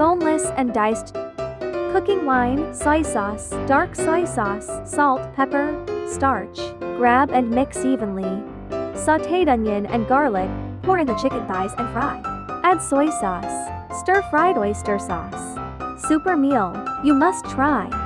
Boneless and diced cooking wine, soy sauce, dark soy sauce, salt, pepper, starch. Grab and mix evenly. Sauteed onion and garlic, pour in the chicken thighs and fry. Add soy sauce, stir fried oyster sauce. Super meal, you must try.